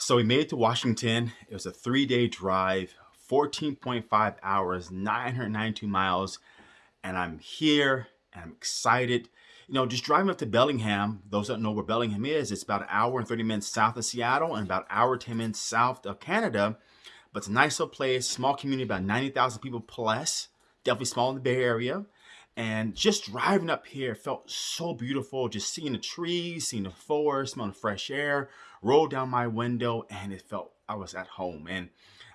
So we made it to Washington. It was a three-day drive, 14.5 hours, 992 miles, and I'm here and I'm excited. You know, just driving up to Bellingham, those that know where Bellingham is, it's about an hour and 30 minutes south of Seattle and about an hour 10 minutes south of Canada. But it's a nice little place, small community, about 90,000 people plus, definitely small in the Bay Area. And just driving up here felt so beautiful, just seeing the trees, seeing the forest, smelling fresh air, rolled down my window and it felt I was at home. And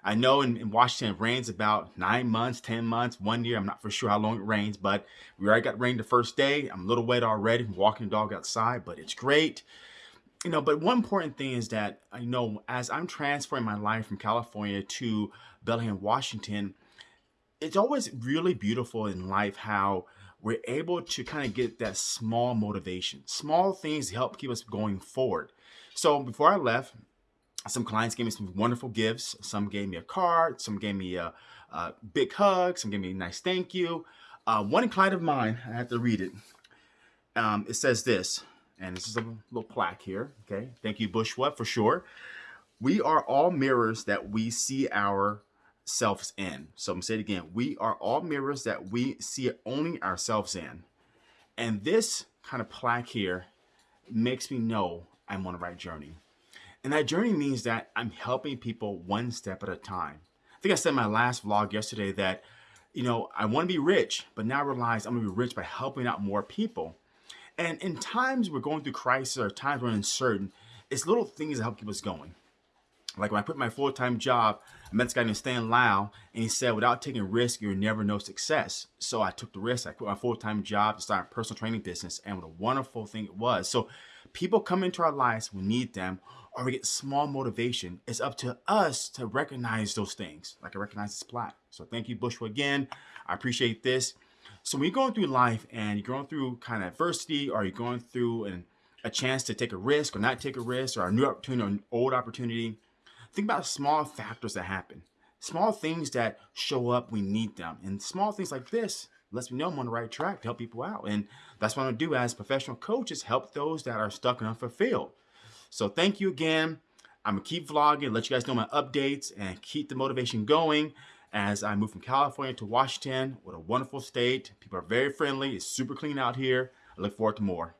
I know in, in, Washington it rains about nine months, 10 months, one year. I'm not for sure how long it rains, but we already got rain the first day. I'm a little wet already from walking the dog outside, but it's great. You know, but one important thing is that I know as I'm transferring my life from California to Bellingham, Washington, it's always really beautiful in life how we're able to kind of get that small motivation, small things help keep us going forward. So before I left, some clients gave me some wonderful gifts. Some gave me a card. Some gave me a, a big hug. Some gave me a nice thank you. Uh, one client of mine, I have to read it. Um, it says this, and this is a little plaque here. Okay, thank you, Bushwa, for sure. We are all mirrors that we see ourselves in. So I'm saying it again. We are all mirrors that we see only ourselves in. And this kind of plaque here makes me know I'm on the right journey. And that journey means that I'm helping people one step at a time. I think I said in my last vlog yesterday that, you know, I want to be rich, but now I realize I'm going to be rich by helping out more people. And in times we're going through crisis or times we're uncertain, it's little things that help keep us going. Like when I quit my full-time job, I met this guy named Stan Lau, and he said, without taking risk, you'll never know success. So I took the risk. I quit my full-time job to start a personal training business, and what a wonderful thing it was. So people come into our lives, we need them, or we get small motivation. It's up to us to recognize those things, like I recognize this plaque. So thank you, Bushwa, again. I appreciate this. So when you're going through life and you're going through kind of adversity, or you're going through an, a chance to take a risk or not take a risk, or a new opportunity or an old opportunity, think about small factors that happen. Small things that show up, we need them. And small things like this lets me know I'm on the right track to help people out. And that's what I'm gonna do as professional coaches, help those that are stuck and unfulfilled. So thank you again. I'm gonna keep vlogging, let you guys know my updates and keep the motivation going as I move from California to Washington. What a wonderful state. People are very friendly. It's super clean out here. I look forward to more.